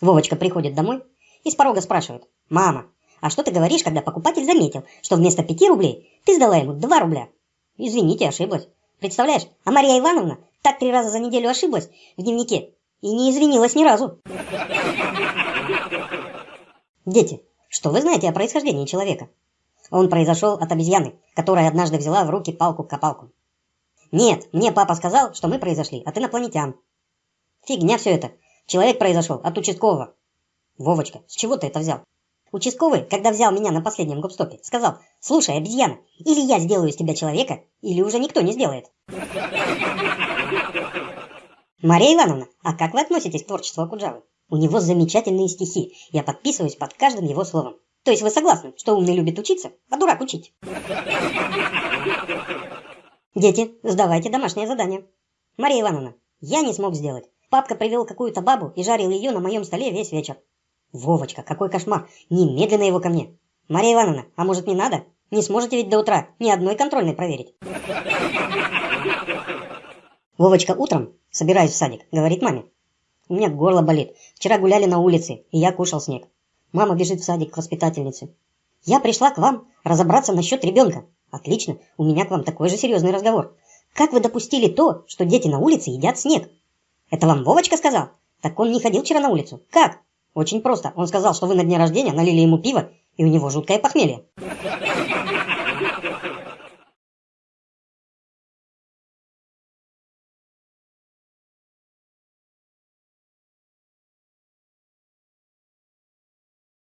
Вовочка приходит домой и с порога спрашивает. «Мама, а что ты говоришь, когда покупатель заметил, что вместо пяти рублей ты сдала ему два рубля?» «Извините, ошиблась. Представляешь, а Мария Ивановна так три раза за неделю ошиблась в дневнике и не извинилась ни разу». Дети, что вы знаете о происхождении человека? Он произошел от обезьяны, которая однажды взяла в руки палку-копалку. Нет, мне папа сказал, что мы произошли от инопланетян. Фигня все это. Человек произошел от участкового. Вовочка, с чего ты это взял? Участковый, когда взял меня на последнем гопстопе, сказал, слушай, обезьяна, или я сделаю из тебя человека, или уже никто не сделает. Мария Ивановна, а как вы относитесь к творчеству Акуджавы? У него замечательные стихи, я подписываюсь под каждым его словом. То есть вы согласны, что умный любит учиться, а дурак учить? Дети, сдавайте домашнее задание. Мария Ивановна, я не смог сделать. Папка привел какую-то бабу и жарил ее на моем столе весь вечер. Вовочка, какой кошмар! Немедленно его ко мне. Мария Ивановна, а может не надо? Не сможете ведь до утра ни одной контрольной проверить. Вовочка утром, собираясь в садик, говорит маме. У меня горло болит. Вчера гуляли на улице, и я кушал снег. Мама бежит в садик к воспитательнице. Я пришла к вам разобраться насчет ребенка. Отлично, у меня к вам такой же серьезный разговор. Как вы допустили то, что дети на улице едят снег? Это вам Вовочка сказал? Так он не ходил вчера на улицу. Как? Очень просто. Он сказал, что вы на дне рождения налили ему пиво, и у него жуткое похмелье.